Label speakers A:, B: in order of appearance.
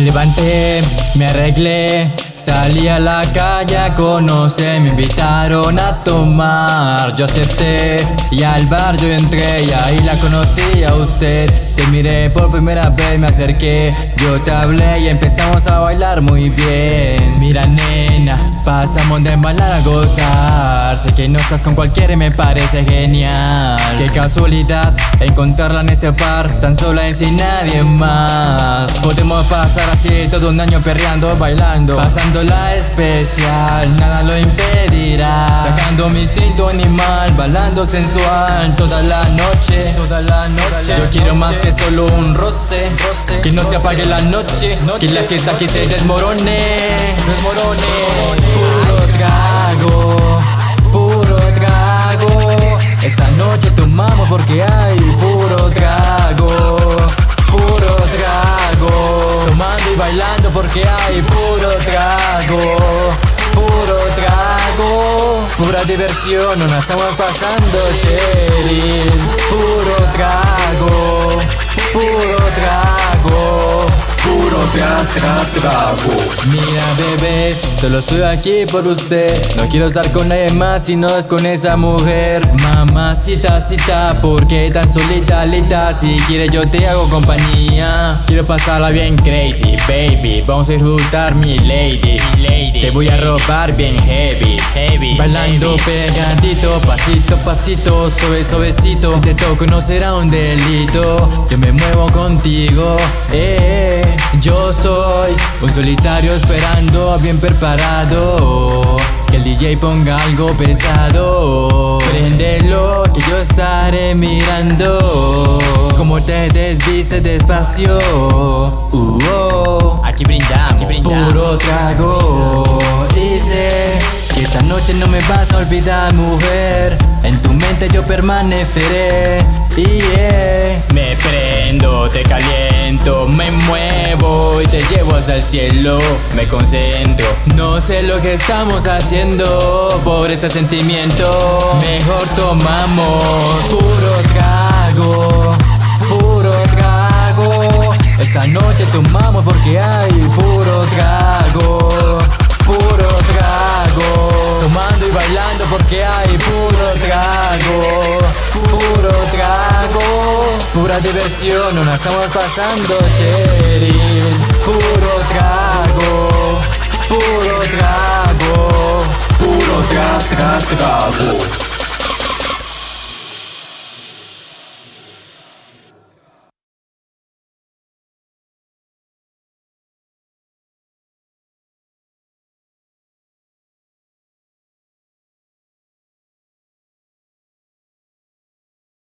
A: levanté, me arreglé Salí a la calle a conocer, me invitaron a tomar. Yo acepté y al bar yo entré y ahí la conocí a usted. Te miré por primera vez, me acerqué, yo te hablé y empezamos a bailar muy bien pasamos de bailar a gozar. Sé que no estás con cualquiera y me parece genial. Qué casualidad encontrarla en este par, tan sola y sin nadie más. Podemos pasar así todo un año perreando, bailando, pasando la especial, nada lo impedirá. Sacando mi instinto animal, balando sensual. Toda la noche, toda la noche. Yo quiero más que solo un roce, Que no se apague la noche, que la fiesta aquí se desmorone. Desmorone Puro trago, puro trago. Esta noche tomamos porque hay puro trago Puro trago. Tomando y bailando porque hay puro trago Puro trago. Pura diversión, nos estamos pasando cherry Puro trago Puro trago. Puro trago. Mira bebé, solo estoy aquí por usted. No quiero estar con nadie más si no es con esa mujer. Mamacita, cita, ¿por qué tan solita, lita? Si quieres yo te hago compañía. Quiero pasarla bien crazy, baby. Vamos a disfrutar mi lady, lady Te voy a robar bien heavy, heavy Bailando pegadito, pasito, pasito Suave, suavecito. Si te toco no será un delito. Yo me muevo contigo, eh Yo soy un solitario esperando bien preparado. Que el DJ ponga algo pesado. Préndelo que yo estaré mirando. Como te desviste despacio. Uh, oh.
B: Aquí brindamos, aquí brindamos.
A: Puro trago. Dice que esta noche no me vas a olvidar mujer. En tu mente yo permaneceré. Yeah.
B: Me prendo, te caliento, y te llevo hasta el cielo. Me concentro.
A: No sé lo que estamos haciendo. Por este sentimiento Mejor tomamos. Puro trago, puro trago. Esta noche tomamos porque hay puro trago, puro trago. Tomando y bailando porque hay puro trago, puro trago. Pura diversión, nos la estamos pasando Puro trago, puro trago, puro tra tra trago.